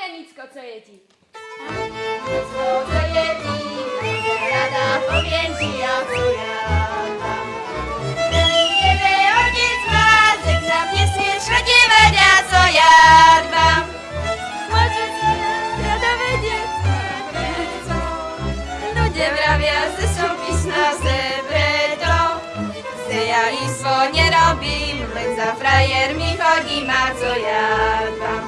Janicko, co jedzi? Janicko, co jedzi? Rada powiem ci, jak to ja. Kiedy ojciec ma, tak na mnie słyszę, nie będę, co ja jadłam. Może radowy dziecko, ludzie brawia, ze są pisna, ze ja i swo nie robim, lecz za frajer mi chodzi, ma co ja jadłam.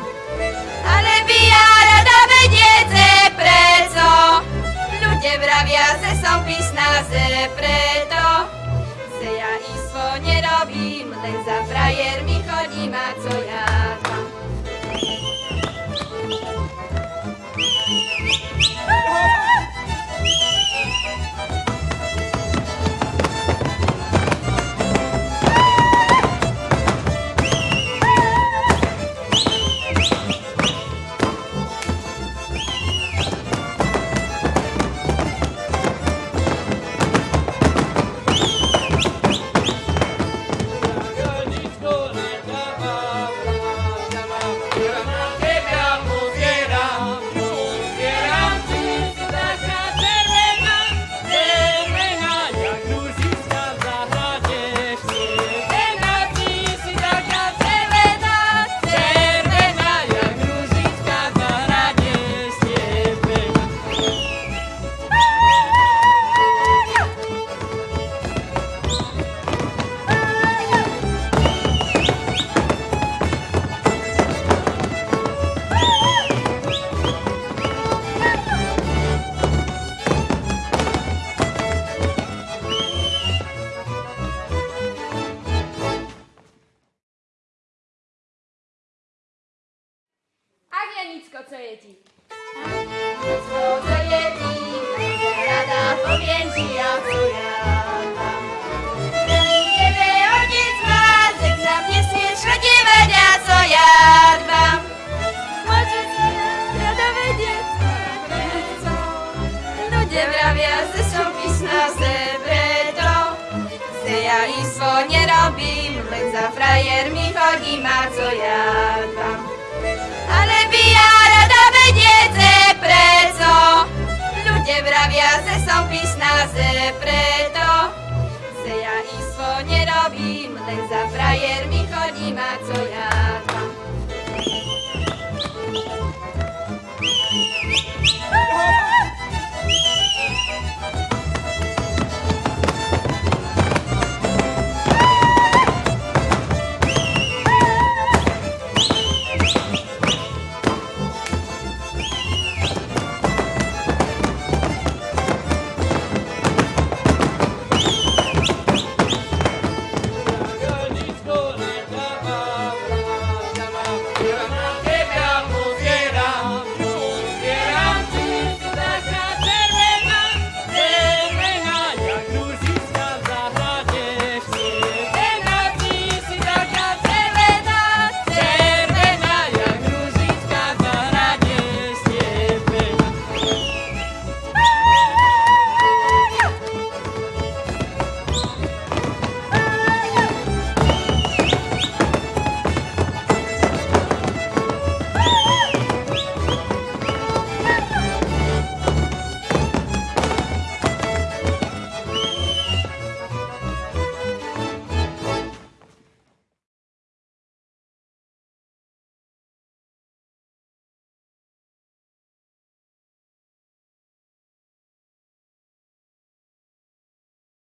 Janicko, co je ti? Co to je ti, rada poviem ti, ja mám. Tebe otec mázek na mne co ja dbám. Sa rada vedieť, prečo ľudia vravia, že som pyšná, že preto ja istvo nerobím, len za frajermi chodím a co ja dbám. Že preto Se ja istvo nerobím, len za frajermi chodím a co ja